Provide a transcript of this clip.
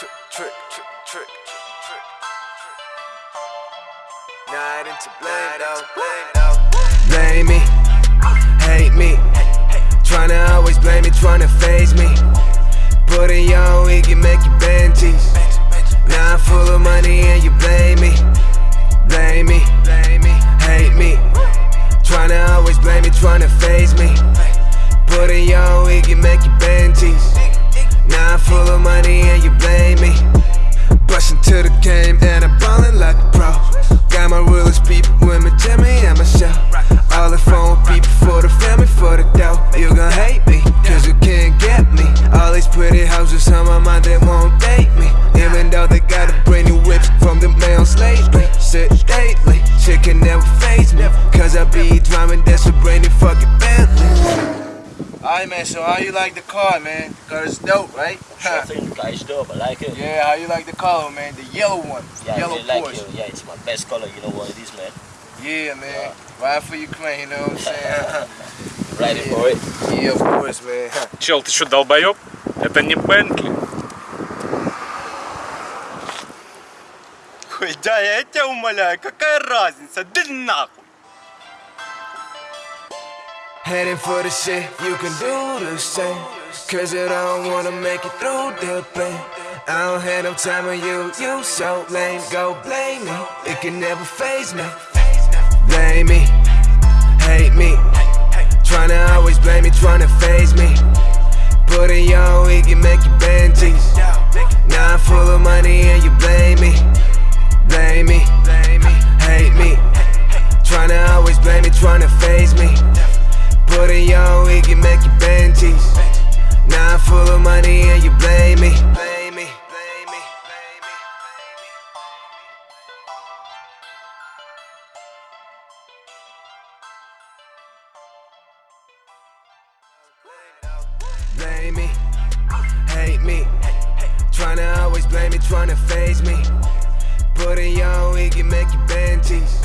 trick, trick, trick, trick. Not into blame, though. Blame me, hate me. Tryna always blame me, tryna faze me. Put it on, we can make you Benjis. Now I'm full of money and you blame me. Blame me, hate me. Tryna always blame me, tryna faze me. Put it on, we can make you Benjis. Bustin' to the game and I'm ballin' like a pro. Got my realest people with me, Jimmy and Michelle. All the phone people for the family, for the dough. You gon' hate me, cause you can't get me. All these pretty houses on my mind, they won't date me. Even though they got a brand new whips from the mails lately. Sit lately, shit can never faze me. Cause I be driving, that's a brand new fucking Bentley. Alright man, so how you like the car man? Cause it's dope, right? I think the car is dope. I like it. Yeah, how you like the color, man? The yellow one. Yeah, yellow I really like Porsche. it. Yeah, it's my best color. You know what it is, man. Yeah, man. Ride for Ukraine, you know what I'm saying? Ready for it? yeah, of course, man. Чел, ты что, долбоеб? Это не Бентли. Ой, да, я тебя умоляю, какая разница? Да нахуй! Heading for the shit, you can do the same. Cause I don't wanna make it through the pain. I don't have no time on you, you so lame. Go blame me, it can never faze me. Blame me, hate me. Tryna always blame me, tryna faze me. Put it on, we can make you Benjis. Now I'm full of money and you blame me. me and you blame me. Blame me, hate me. Tryna always blame me, tryna faze me. Put it on, we can make you banties